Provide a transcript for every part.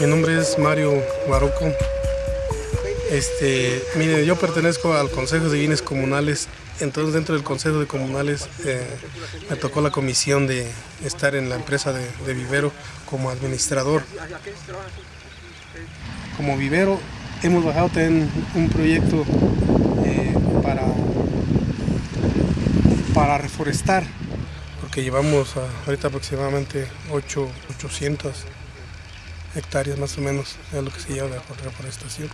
Mi nombre es Mario Guaruco. Este, mire, yo pertenezco al Consejo de Bienes Comunales, entonces dentro del Consejo de Comunales eh, me tocó la comisión de estar en la empresa de, vivero como administrador. Como vivero hemos bajado en un proyecto eh, para, para reforestar, porque llevamos ahorita aproximadamente 8, 800 hectáreas más o menos, es lo que se lleva de reforestación.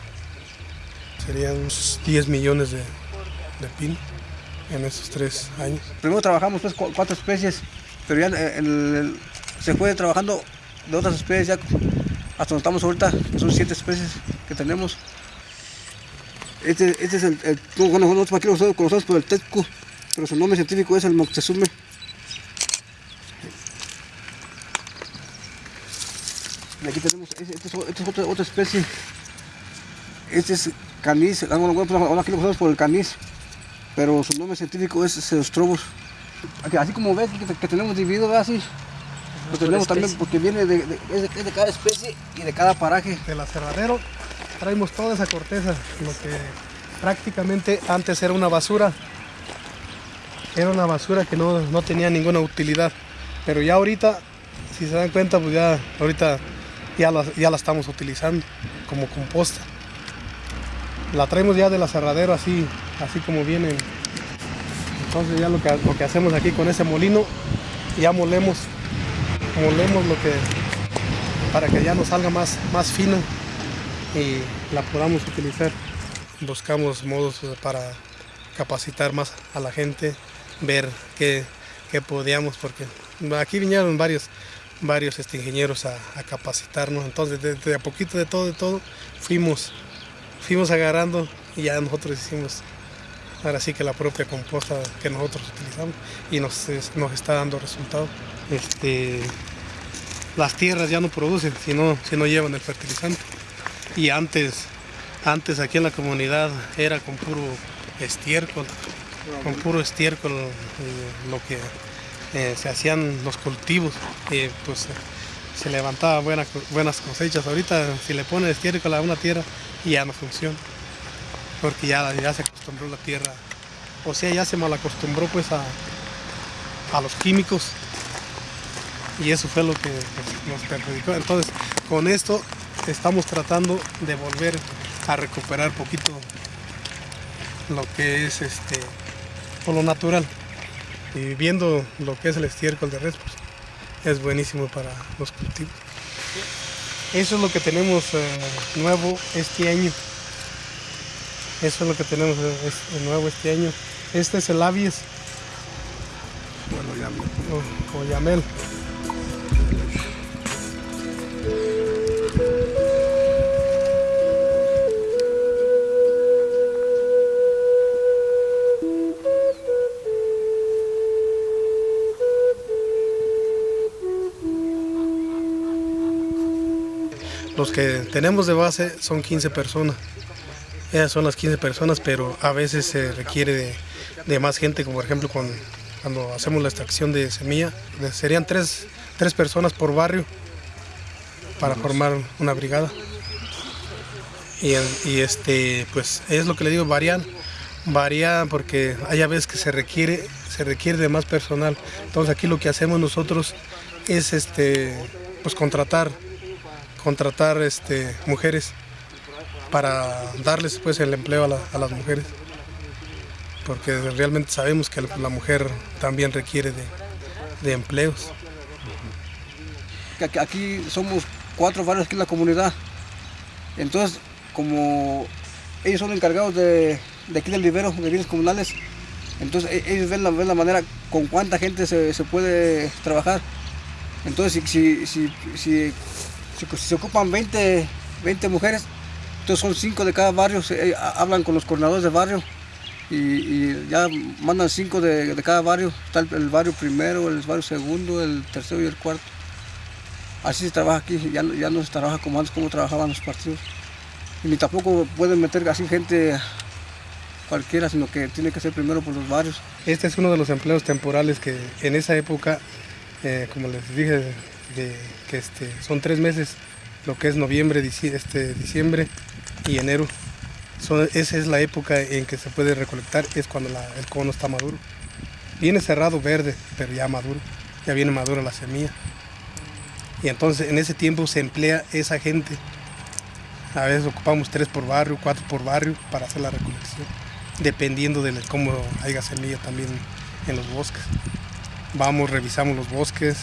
Serían unos 10 millones de, de pin en estos tres años. Primero trabajamos pues cuatro especies, pero ya se fue trabajando de otras especies, ya hasta donde estamos ahorita, son siete especies que tenemos. Este, este es el, bueno, nosotros aquí lo conocemos por el tetco, pero su nombre científico es el Moctezuma. Y aquí tenemos, esta es, este es otra, otra, especie. Este es canis, ah, bueno, pues, aquí lo conocemos por el canis, pero su nombre científico es Ceostrobos. Así como ves que, tenemos dividido así, lo tenemos también porque viene de, de, de, cada especie y de cada paraje. Del aserradero traemos toda esa corteza, lo que prácticamente antes era una basura. Era una basura que no, no tenía ninguna utilidad. Pero ya ahorita, si se dan cuenta, pues ya ahorita ya la, ya la estamos utilizando como composta. La traemos ya del aserradero así, así como viene. Entonces ya lo que, lo que hacemos aquí con ese molino, ya molemos, molemos lo que, para que ya nos salga más, más fino y la podamos utilizar. Buscamos modos para capacitar más a la gente, ver qué, qué podíamos, porque aquí vinieron varios varios este, ingenieros a, capacitarnos. Entonces, de, a poquito de todo, de todo, fuimos, fuimos agarrando y ya nosotros hicimos ahora sí que la propia composta que nosotros utilizamos y nos, nos está dando resultado. Este, las tierras ya no producen si no, si no llevan el fertilizante. Y antes, antes aquí en la comunidad era con puro estiércol, con puro estiércol eh, lo que eh, se hacían los cultivos y pues se levantaba buenas cosechas. Ahorita si le pone estiércol a una tierra ya no funciona, porque ya, ya se acostumbró la tierra, o sea ya se mal acostumbró pues a, a los químicos y eso fue lo que nos perjudicó. Entonces con esto estamos tratando de volver a recuperar poquito lo que es este por lo natural y viendo lo que es el estiércol de res, pues, es buenísimo para los cultivos. Eso es lo que tenemos eh, nuevo este año. Eso es lo que tenemos eh, nuevo este año. Este es el avies. Bueno, o, o yamel. Los que tenemos de base son 15 personas. Esas son las 15 personas, pero a veces se requiere de, más gente, como por ejemplo cuando, hacemos la extracción de semilla. Serían tres, personas por barrio para formar una brigada. Y, este, pues es lo que le digo, varían, varía porque hay a veces que se requiere, se requiere de más personal. Entonces aquí lo que hacemos nosotros es este, pues contratar contratar este, mujeres para darles pues, el empleo a, las mujeres, porque realmente sabemos que la mujer también requiere de, empleos. Aquí somos cuatro barrios aquí en la comunidad, entonces como ellos son encargados de, aquí del vivero de bienes comunales, entonces e, ellos ven la, manera con cuánta gente se, puede trabajar. Entonces si, se ocupan 20, 20 mujeres, entonces son 5 de cada barrio, se, hablan con los coordinadores de barrio y, ya mandan 5 de, cada barrio, está el, barrio primero, el barrio segundo, el tercero y el cuarto. Así se trabaja aquí, ya, ya no se trabaja como antes, como trabajaban los partidos. Ni tampoco pueden meter así gente cualquiera, sino que tiene que ser primero por los barrios. Este es uno de los empleos temporales que en esa época, eh, como les dije, de, que este, son tres meses lo que es noviembre, este, diciembre y enero. esa es la época en que se puede recolectar, es cuando el cono está maduro. Viene cerrado verde, pero ya maduro, ya viene madura la semilla. Y entonces en ese tiempo se emplea esa gente. A veces ocupamos tres por barrio, cuatro por barrio para hacer la recolección, dependiendo de cómo haya semilla también en los bosques. Vamos, revisamos los bosques,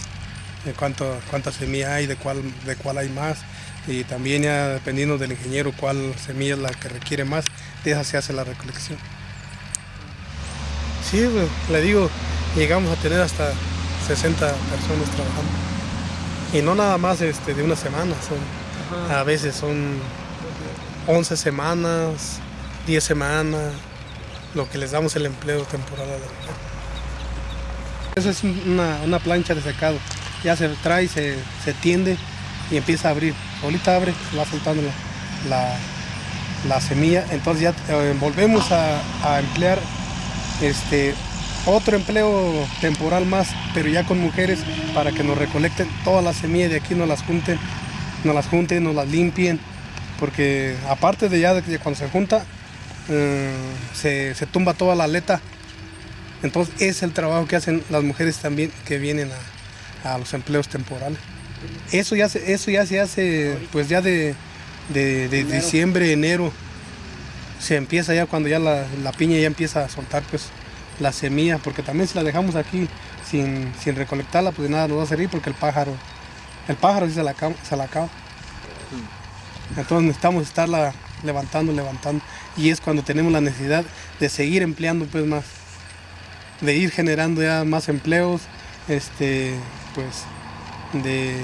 de cuánto, cuánta semilla hay, de cuál, de cuál hay más, y también ya dependiendo del ingeniero cuál semilla es la que requiere más, de esa se hace la recolección. Sí, pues, le digo, llegamos a tener hasta 60 personas trabajando. Y no nada más este, de una semana, son, a veces son 11 semanas, 10 semanas, lo que les damos el empleo temporal a la Esa es una, plancha de secado, ya se trae, se, se tiende y empieza a abrir. Ahorita abre, va soltando la, semilla, entonces ya eh, volvemos a, emplear este, otro empleo temporal más, pero ya con mujeres para que nos recolecten todas las semillas de aquí, nos las junten, nos las junten, nos las limpien, porque aparte de ya de cuando se junta, eh, se, tumba toda la aleta. Entonces es el trabajo que hacen las mujeres también que vienen a los empleos temporales. Eso ya se, eso ya se hace pues ya de, diciembre, enero. Se empieza ya cuando ya la, piña ya empieza a soltar pues la semilla, porque también si la dejamos aquí sin, recolectarla, pues nada nos va a servir porque el pájaro, el pájaro sí se la, se la acaba. Entonces necesitamos estarla levantando, levantando. Y es cuando tenemos la necesidad de seguir empleando pues más, de ir generando ya más empleos, este, pues de,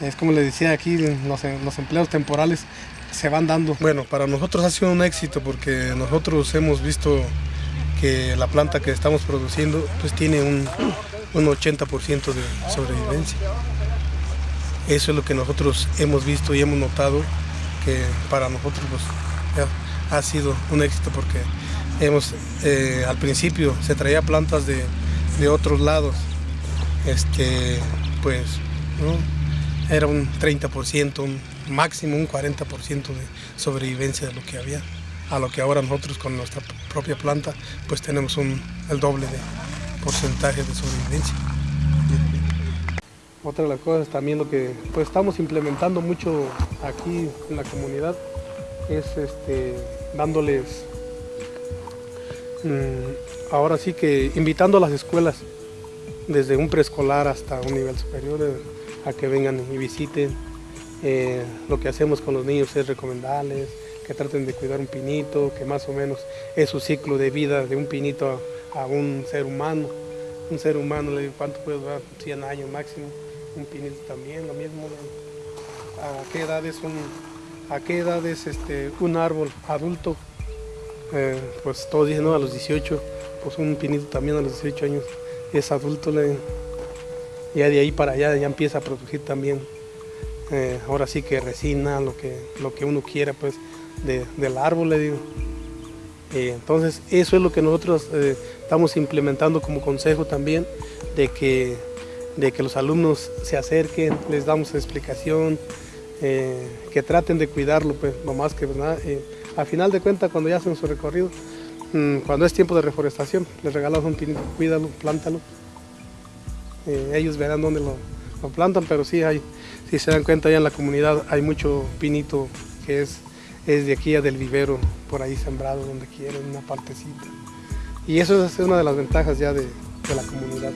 es como le decía aquí, los, los empleos temporales se van dando. Bueno, para nosotros ha sido un éxito porque nosotros hemos visto que la planta que estamos produciendo pues tiene un, un 80% de sobrevivencia. Eso es lo que nosotros hemos visto y hemos notado que para nosotros pues, ha sido un éxito porque hemos, eh, al principio se traía plantas de, de otros lados, este, pues era un 30%, un máximo un 40% de sobrevivencia de lo que había, a lo que ahora nosotros con nuestra propia planta pues tenemos un, el doble de porcentaje de sobrevivencia. Otra de las cosas también lo que pues estamos implementando mucho aquí en la comunidad es este, dándoles, mm, ahora sí que invitando a las escuelas desde un preescolar hasta un nivel superior, eh, a que vengan y visiten. Eh, lo que hacemos con los niños es recomendarles que traten de cuidar un pinito, que más o menos es su ciclo de vida de un pinito a, un ser humano. Un ser humano, le digo, ¿cuánto puede durar? 100 años máximo. Un pinito también, lo mismo. ¿A qué edad es un, a qué edad es este, un árbol adulto? Eh, pues todos dicen, no, a los 18, pues un pinito también a los 18 años es adulto, ya de ahí para allá ya empieza a producir también, eh, ahora sí que resina, lo que, lo que uno quiera pues del árbol, le digo. entonces eso es lo que nosotros eh, estamos implementando como consejo también, de que, de que los alumnos se acerquen, les damos explicación, eh, que traten de cuidarlo, pues lo más que nada. a final de cuentas cuando ya hacen su recorrido, cuando es tiempo de reforestación, les regalamos un pinito, cuídalo, plántalo. Eh, ellos verán dónde lo, plantan, pero sí hay, si se dan cuenta ya en la comunidad hay mucho pinito que es, es de aquí a del vivero, por ahí sembrado donde quieren, una partecita. Y eso es una de las ventajas ya de la comunidad.